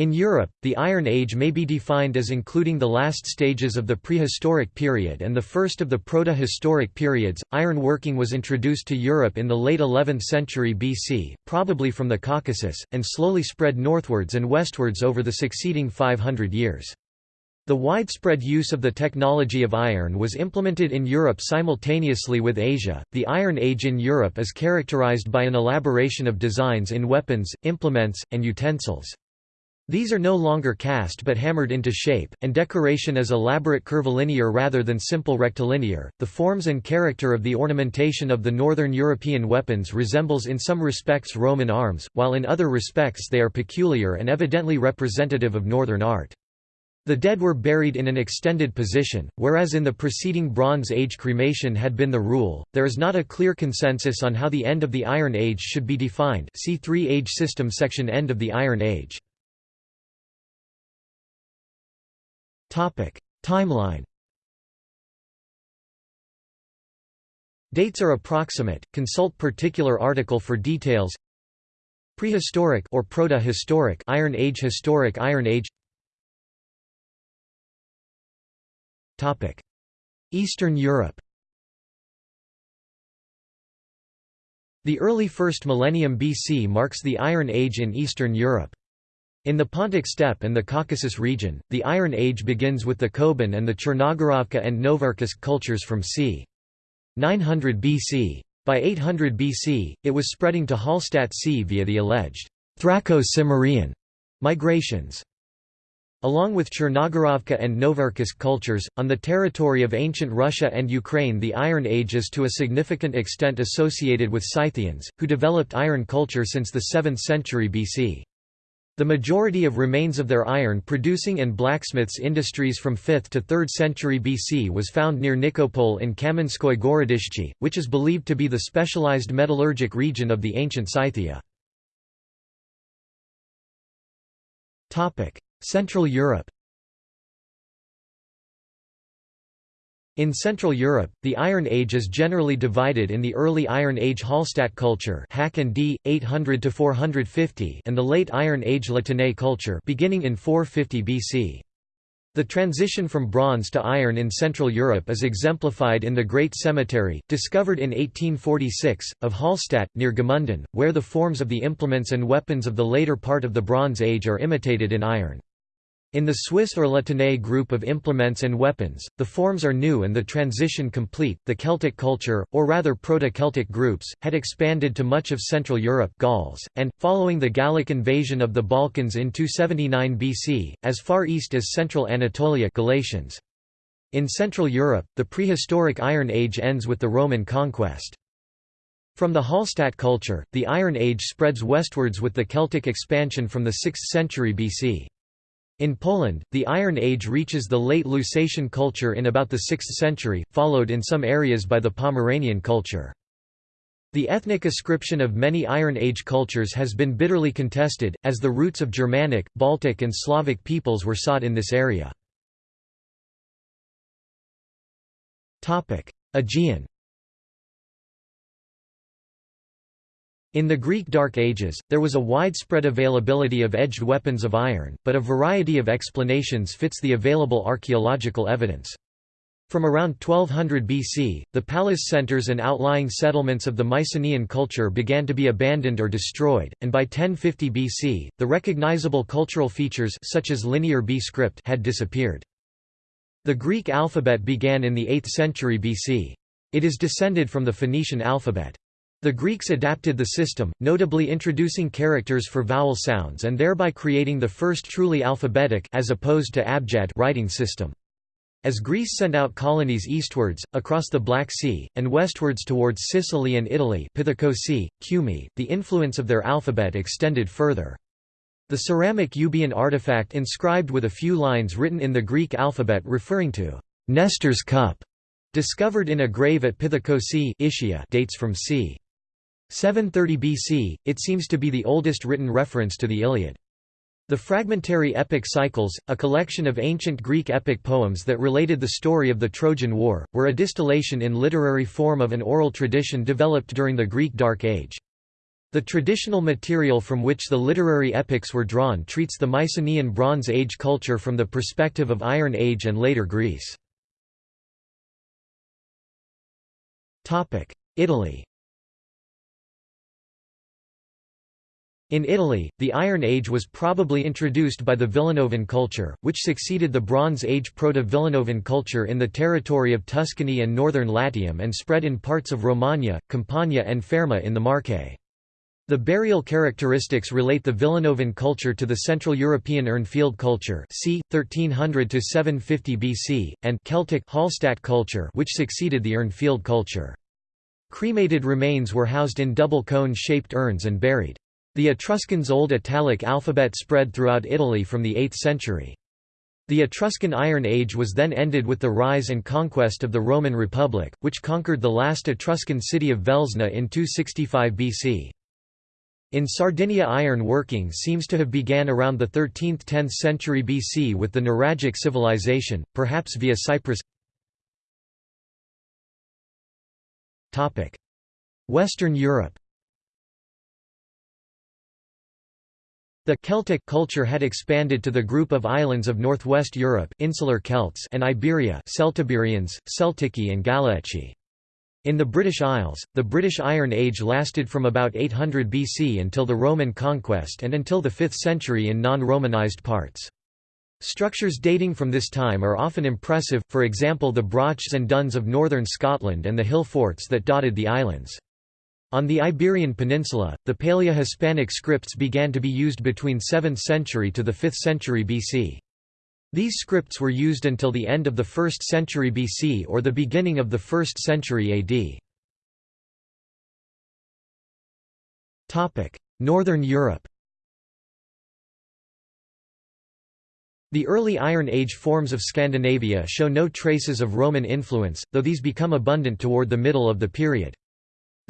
In Europe, the Iron Age may be defined as including the last stages of the prehistoric period and the first of the proto-historic periods. Iron working was introduced to Europe in the late 11th century BC, probably from the Caucasus, and slowly spread northwards and westwards over the succeeding 500 years. The widespread use of the technology of iron was implemented in Europe simultaneously with Asia. The Iron Age in Europe is characterized by an elaboration of designs in weapons, implements, and utensils. These are no longer cast but hammered into shape, and decoration is elaborate curvilinear rather than simple rectilinear. The forms and character of the ornamentation of the northern European weapons resembles in some respects Roman arms, while in other respects they are peculiar and evidently representative of northern art. The dead were buried in an extended position, whereas in the preceding Bronze Age cremation had been the rule. There is not a clear consensus on how the end of the Iron Age should be defined. See 3 Age System section End of the Iron Age. Timeline. Dates are approximate. Consult particular article for details. Prehistoric or proto-historic Iron Age Historic Iron Age Topic: Eastern Europe The early first millennium BC marks the Iron Age in Eastern Europe. In the Pontic steppe and the Caucasus region, the Iron Age begins with the Koban and the Chernogorovka and Novarkisk cultures from c. 900 BC. By 800 BC, it was spreading to Hallstatt C via the alleged Thraco-Cimmerian migrations. Along with Chernogorovka and Novarkisk cultures, on the territory of ancient Russia and Ukraine the Iron Age is to a significant extent associated with Scythians, who developed iron culture since the 7th century BC. The majority of remains of their iron-producing and blacksmiths industries from 5th to 3rd century BC was found near Nikopol in Kamenskoye Gorodishchi, which is believed to be the specialized metallurgic region of the ancient Scythia. Central Europe In Central Europe, the Iron Age is generally divided in the early Iron Age Hallstatt culture and D, 800 and the late Iron Age La Tène culture beginning in 450 BC. The transition from bronze to iron in Central Europe is exemplified in the Great Cemetery, discovered in 1846, of Hallstatt, near Gmunden, where the forms of the implements and weapons of the later part of the Bronze Age are imitated in iron. In the Swiss or La Tène group of implements and weapons, the forms are new and the transition complete. The Celtic culture, or rather Proto-Celtic groups, had expanded to much of Central Europe Gauls, and, following the Gallic invasion of the Balkans in 279 BC, as far east as central Anatolia Galatians. In Central Europe, the prehistoric Iron Age ends with the Roman conquest. From the Hallstatt culture, the Iron Age spreads westwards with the Celtic expansion from the 6th century BC. In Poland, the Iron Age reaches the late Lusatian culture in about the 6th century, followed in some areas by the Pomeranian culture. The ethnic ascription of many Iron Age cultures has been bitterly contested, as the roots of Germanic, Baltic and Slavic peoples were sought in this area. Aegean In the Greek Dark Ages, there was a widespread availability of edged weapons of iron, but a variety of explanations fits the available archaeological evidence. From around 1200 BC, the palace centers and outlying settlements of the Mycenaean culture began to be abandoned or destroyed, and by 1050 BC, the recognizable cultural features such as linear B script had disappeared. The Greek alphabet began in the 8th century BC. It is descended from the Phoenician alphabet. The Greeks adapted the system, notably introducing characters for vowel sounds and thereby creating the first truly alphabetic as opposed to abjad writing system. As Greece sent out colonies eastwards, across the Black Sea, and westwards towards Sicily and Italy Cumae, the influence of their alphabet extended further. The ceramic Euboean artifact inscribed with a few lines written in the Greek alphabet referring to Nestor's cup, discovered in a grave at Pithekoussai dates from c. 730 BC, it seems to be the oldest written reference to the Iliad. The fragmentary epic cycles, a collection of ancient Greek epic poems that related the story of the Trojan War, were a distillation in literary form of an oral tradition developed during the Greek Dark Age. The traditional material from which the literary epics were drawn treats the Mycenaean Bronze Age culture from the perspective of Iron Age and later Greece. Italy In Italy, the Iron Age was probably introduced by the Villanovan culture, which succeeded the Bronze Age Proto-Villanovan culture in the territory of Tuscany and northern Latium and spread in parts of Romagna, Campania and Fermo in the Marche. The burial characteristics relate the Villanovan culture to the Central European Urnfield culture c. 1300 to 750 BC, and Celtic Hallstatt culture which succeeded the Urnfield culture. Cremated remains were housed in double cone-shaped urns and buried. The Etruscans' Old Italic alphabet spread throughout Italy from the 8th century. The Etruscan Iron Age was then ended with the rise and conquest of the Roman Republic, which conquered the last Etruscan city of Velsna in 265 BC. In Sardinia iron working seems to have began around the 13th–10th century BC with the Nuragic civilization, perhaps via Cyprus Western Europe The Celtic culture had expanded to the group of islands of northwest Europe insular Celts and Iberia Celtiberians, Celtici and Galaeci. In the British Isles, the British Iron Age lasted from about 800 BC until the Roman conquest and until the 5th century in non-Romanized parts. Structures dating from this time are often impressive, for example the brochs and duns of northern Scotland and the hill forts that dotted the islands. On the Iberian Peninsula, the Paleo-Hispanic scripts began to be used between 7th century to the 5th century BC. These scripts were used until the end of the 1st century BC or the beginning of the 1st century AD. Northern Europe The early Iron Age forms of Scandinavia show no traces of Roman influence, though these become abundant toward the middle of the period.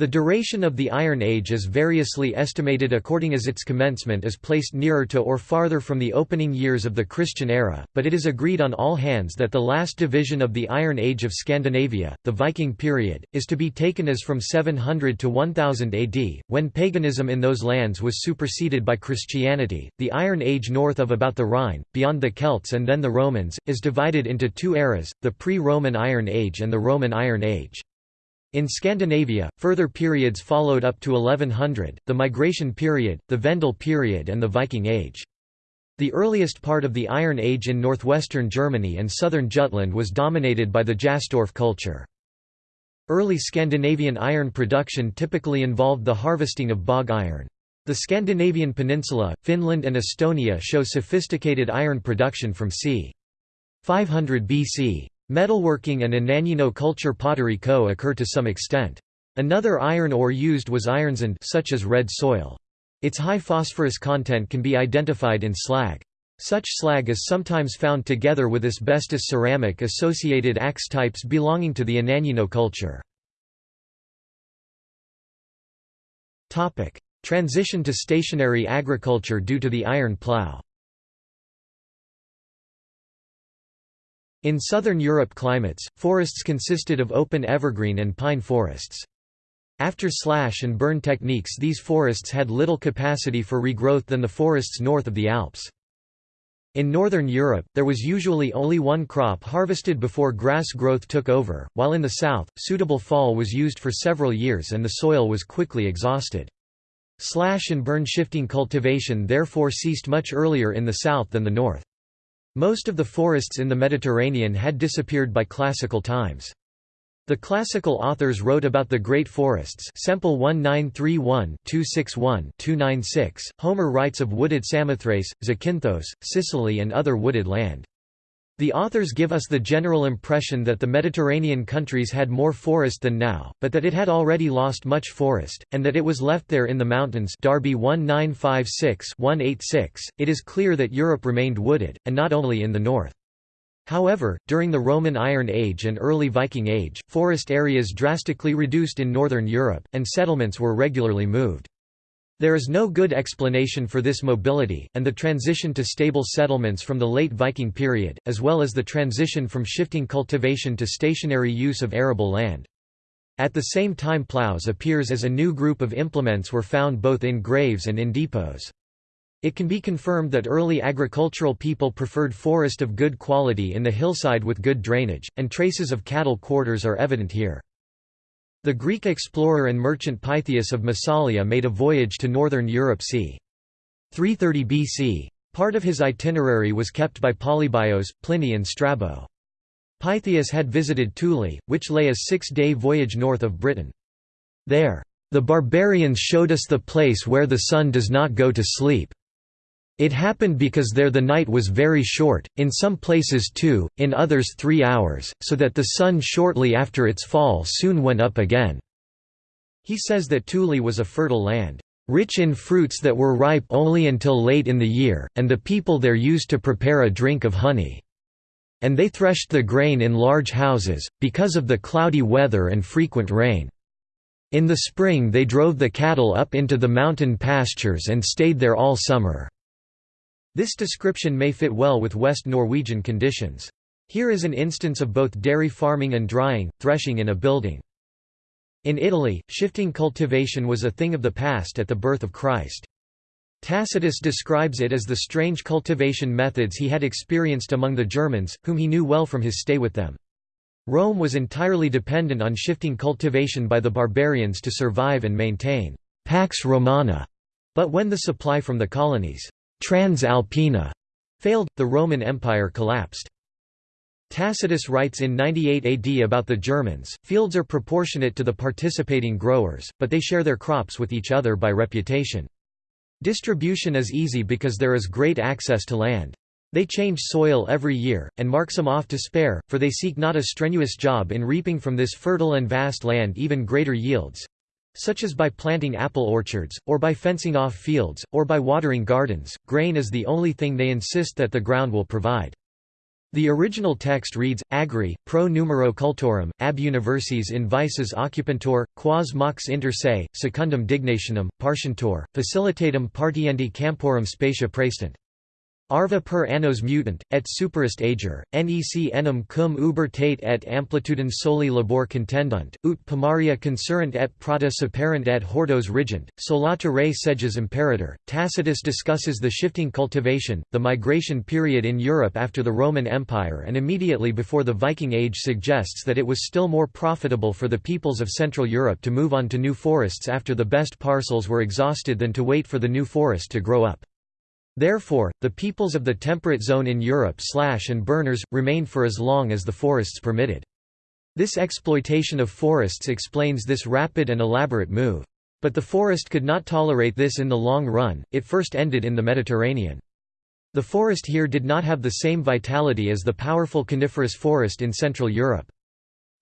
The duration of the Iron Age is variously estimated according as its commencement is placed nearer to or farther from the opening years of the Christian era, but it is agreed on all hands that the last division of the Iron Age of Scandinavia, the Viking period, is to be taken as from 700 to 1000 AD, when paganism in those lands was superseded by Christianity. The Iron Age north of about the Rhine, beyond the Celts and then the Romans, is divided into two eras, the pre-Roman Iron Age and the Roman Iron Age. In Scandinavia, further periods followed up to 1100, the Migration period, the Vendel period and the Viking Age. The earliest part of the Iron Age in northwestern Germany and southern Jutland was dominated by the Jastorf culture. Early Scandinavian iron production typically involved the harvesting of bog iron. The Scandinavian peninsula, Finland and Estonia show sophisticated iron production from c. 500 BC. Metalworking and Ananyino culture pottery co-occur to some extent. Another iron ore used was ironsand such as red soil. Its high phosphorus content can be identified in slag. Such slag is sometimes found together with asbestos ceramic associated axe types belonging to the Ananyino culture. Transition to stationary agriculture due to the iron plough In southern Europe climates, forests consisted of open evergreen and pine forests. After slash and burn techniques these forests had little capacity for regrowth than the forests north of the Alps. In northern Europe, there was usually only one crop harvested before grass growth took over, while in the south, suitable fall was used for several years and the soil was quickly exhausted. Slash and burn shifting cultivation therefore ceased much earlier in the south than the north. Most of the forests in the Mediterranean had disappeared by classical times. The classical authors wrote about the great forests Semple 1931-261-296, Homer writes of wooded Samothrace, Zakynthos, Sicily and other wooded land. The authors give us the general impression that the Mediterranean countries had more forest than now, but that it had already lost much forest, and that it was left there in the mountains Darby 1956-186. It is clear that Europe remained wooded, and not only in the north. However, during the Roman Iron Age and early Viking Age, forest areas drastically reduced in northern Europe, and settlements were regularly moved. There is no good explanation for this mobility, and the transition to stable settlements from the late Viking period, as well as the transition from shifting cultivation to stationary use of arable land. At the same time plows appears as a new group of implements were found both in graves and in depots. It can be confirmed that early agricultural people preferred forest of good quality in the hillside with good drainage, and traces of cattle quarters are evident here. The Greek explorer and merchant Pytheas of Massalia made a voyage to northern Europe c. 330 BC. Part of his itinerary was kept by Polybios, Pliny and Strabo. Pytheas had visited Thule, which lay a six-day voyage north of Britain. There, "...the barbarians showed us the place where the sun does not go to sleep. It happened because there the night was very short, in some places two, in others three hours, so that the sun shortly after its fall soon went up again." He says that Thule was a fertile land, "...rich in fruits that were ripe only until late in the year, and the people there used to prepare a drink of honey. And they threshed the grain in large houses, because of the cloudy weather and frequent rain. In the spring they drove the cattle up into the mountain pastures and stayed there all summer." This description may fit well with West Norwegian conditions. Here is an instance of both dairy farming and drying, threshing in a building. In Italy, shifting cultivation was a thing of the past at the birth of Christ. Tacitus describes it as the strange cultivation methods he had experienced among the Germans, whom he knew well from his stay with them. Rome was entirely dependent on shifting cultivation by the barbarians to survive and maintain «pax romana», but when the supply from the colonies Transalpina failed, the Roman Empire collapsed. Tacitus writes in 98 AD about the Germans, fields are proportionate to the participating growers, but they share their crops with each other by reputation. Distribution is easy because there is great access to land. They change soil every year, and mark some off to spare, for they seek not a strenuous job in reaping from this fertile and vast land even greater yields such as by planting apple orchards, or by fencing off fields, or by watering gardens, grain is the only thing they insist that the ground will provide. The original text reads, Agri, pro numero cultorum, ab universis in vices occupantur, quas mox inter se, secundum dignationem, partientur, facilitatum partiendi camporum spatia praestant. Arva per annos mutant, et superest ager, nec enim cum uber tate et amplitudin soli labor contendunt, ut pomaria concurrent et prata superent et hortos rigent, solata re seges imperator. Tacitus discusses the shifting cultivation, the migration period in Europe after the Roman Empire and immediately before the Viking Age suggests that it was still more profitable for the peoples of Central Europe to move on to new forests after the best parcels were exhausted than to wait for the new forest to grow up. Therefore, the peoples of the temperate zone in Europe slash and burners, remained for as long as the forests permitted. This exploitation of forests explains this rapid and elaborate move. But the forest could not tolerate this in the long run, it first ended in the Mediterranean. The forest here did not have the same vitality as the powerful coniferous forest in Central Europe.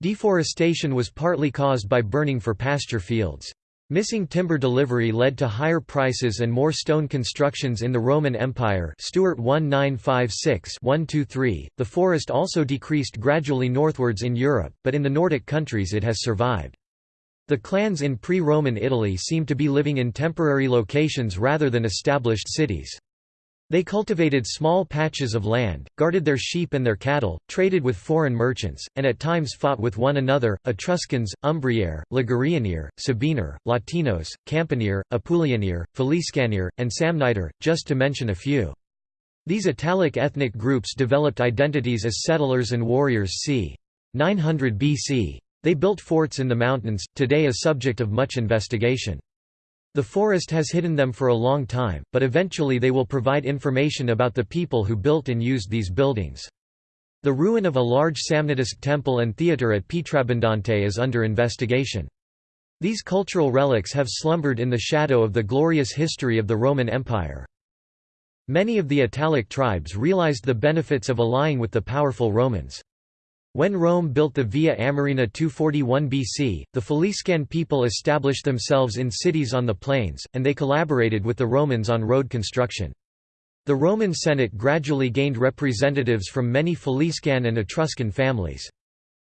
Deforestation was partly caused by burning for pasture fields. Missing timber delivery led to higher prices and more stone constructions in the Roman Empire Stuart 1956-123. The forest also decreased gradually northwards in Europe, but in the Nordic countries it has survived. The clans in pre-Roman Italy seem to be living in temporary locations rather than established cities. They cultivated small patches of land, guarded their sheep and their cattle, traded with foreign merchants, and at times fought with one another, Etruscans, Umbriere, Ligurianir, Sabiner, Latinos, Campanier, Apulianir, Faliscanir, and Samniter, just to mention a few. These Italic ethnic groups developed identities as settlers and warriors c. 900 BC. They built forts in the mountains, today a subject of much investigation. The forest has hidden them for a long time, but eventually they will provide information about the people who built and used these buildings. The ruin of a large Samnitist temple and theatre at Pietrabbondante is under investigation. These cultural relics have slumbered in the shadow of the glorious history of the Roman Empire. Many of the Italic tribes realized the benefits of allying with the powerful Romans. When Rome built the Via Amerina 241 BC, the Faliscan people established themselves in cities on the plains, and they collaborated with the Romans on road construction. The Roman Senate gradually gained representatives from many Faliscan and Etruscan families.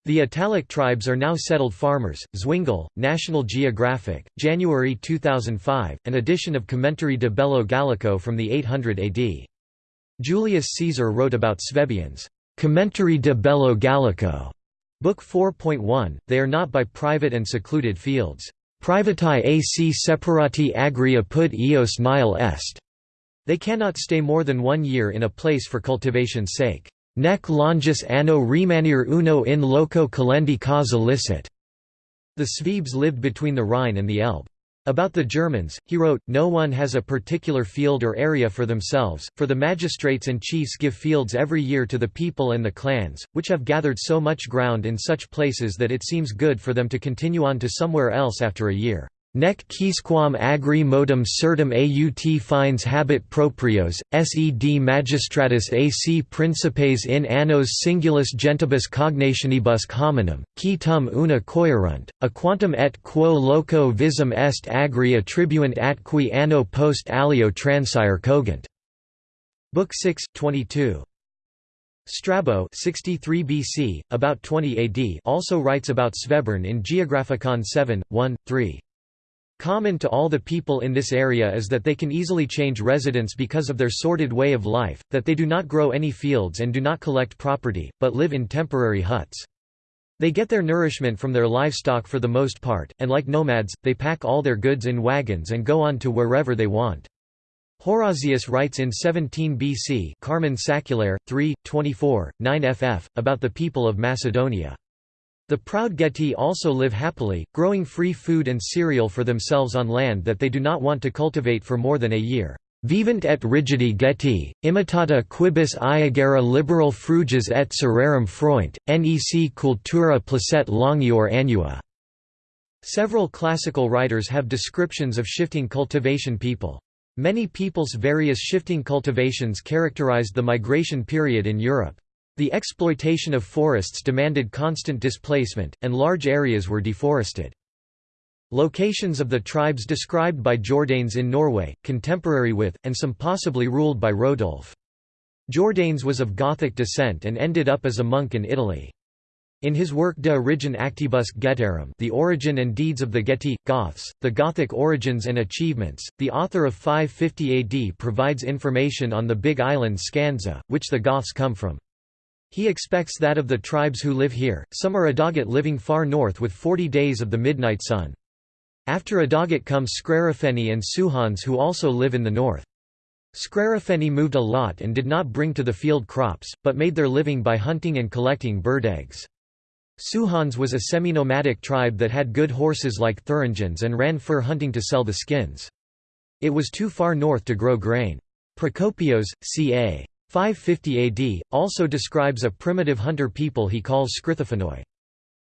The Italic tribes are now settled farmers. Zwingle, National Geographic, January 2005, an edition of Commentary de Bello Gallico from the 800 AD. Julius Caesar wrote about Svebians. Commentary de Bello Gallico, Book 4.1, they are not by private and secluded fields. Privati ac separati agri apud eos nihil est. They cannot stay more than one year in a place for cultivation's sake. Nec longis anno remanir uno in loco calendi causa licit. The Swedes lived between the Rhine and the Elbe. About the Germans, he wrote, No one has a particular field or area for themselves, for the magistrates and chiefs give fields every year to the people and the clans, which have gathered so much ground in such places that it seems good for them to continue on to somewhere else after a year. Nec quisquam agri modum certum aut fines habet proprios, sed magistratus ac principes in annos singulus gentibus cognationibus hominum, qui tum una coerunt, a quantum et quo loco visum est agri attribuent atqui anno post alio transire cogent. Book 6, 22. Strabo 63 BC, about 20 AD also writes about Svebern in Geographicon 7, 1, 3. Common to all the people in this area is that they can easily change residence because of their sordid way of life, that they do not grow any fields and do not collect property, but live in temporary huts. They get their nourishment from their livestock for the most part, and like nomads, they pack all their goods in wagons and go on to wherever they want. Horasius writes in 17 BC Carmen Saeculare, 3, 24, 9 ff, about the people of Macedonia. The proud Geti also live happily, growing free food and cereal for themselves on land that they do not want to cultivate for more than a year. Vivant et rigidi Geti, imitata quibus iagera liberal fruges et cererum froint, nec cultura placet longior annua. Several classical writers have descriptions of shifting cultivation people. Many peoples' various shifting cultivations characterized the migration period in Europe. The exploitation of forests demanded constant displacement, and large areas were deforested. Locations of the tribes described by Jordanes in Norway, contemporary with, and some possibly ruled by Rodulf. Jordanes was of Gothic descent and ended up as a monk in Italy. In his work De origine actibus Getarum The Origin and Deeds of the Geti, Goths, The Gothic Origins and Achievements, the author of 550 AD provides information on the Big Island Skansa, which the Goths come from. He expects that of the tribes who live here, some are Adagat living far north with 40 days of the midnight sun. After Adagat comes Skrarafeni and Suhans who also live in the north. Skrarafeni moved a lot and did not bring to the field crops, but made their living by hunting and collecting bird eggs. Suhans was a semi-nomadic tribe that had good horses like Thuringians and ran fur hunting to sell the skins. It was too far north to grow grain. Procopios, ca. 550 AD, also describes a primitive hunter people he calls Scrithophanoi.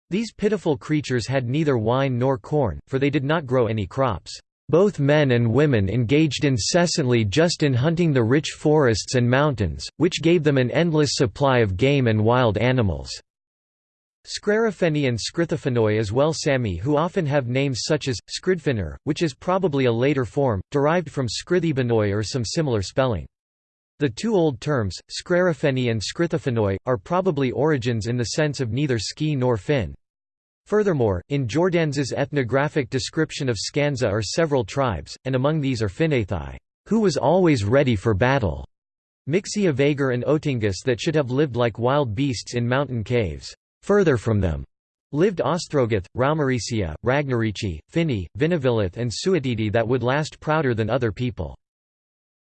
These pitiful creatures had neither wine nor corn, for they did not grow any crops. Both men and women engaged incessantly just in hunting the rich forests and mountains, which gave them an endless supply of game and wild animals. Skrarafeni and Scrithophanoi as well Sami who often have names such as, Skridfinner, which is probably a later form, derived from Skrithibanoi or some similar spelling. The two old terms, Skrarafeni and Scrithophanoi, are probably origins in the sense of neither ski nor fin. Furthermore, in Jordanes's ethnographic description of Skansa are several tribes, and among these are Finnathi, who was always ready for battle, Mixia Vagar and Otingus that should have lived like wild beasts in mountain caves. Further from them lived Ostrogoth, Raumaricia, Ragnarici, Finni, Vinavillith and Suetidi that would last prouder than other people.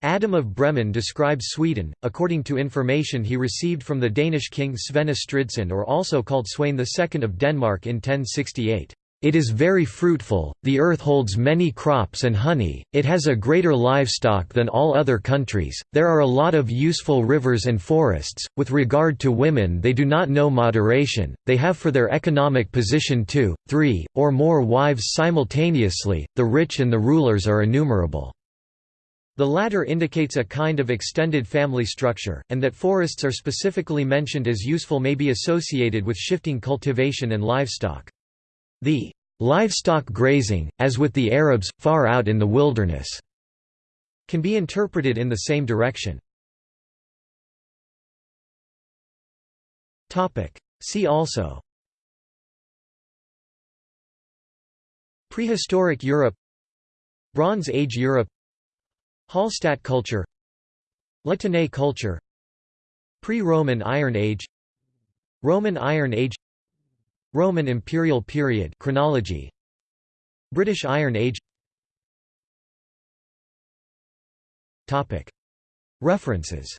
Adam of Bremen describes Sweden, according to information he received from the Danish king Svend Estridsson or also called Sweyn II of Denmark in 1068. It is very fruitful, the earth holds many crops and honey, it has a greater livestock than all other countries, there are a lot of useful rivers and forests, with regard to women they do not know moderation, they have for their economic position two, three, or more wives simultaneously, the rich and the rulers are innumerable. The latter indicates a kind of extended family structure, and that forests are specifically mentioned as useful may be associated with shifting cultivation and livestock. The livestock grazing, as with the Arabs, far out in the wilderness, can be interpreted in the same direction. See also Prehistoric Europe Bronze Age Europe Hallstatt culture La Tène culture Pre-Roman Iron Age Roman Iron Age Roman Imperial period chronology British Iron Age. Topic. References.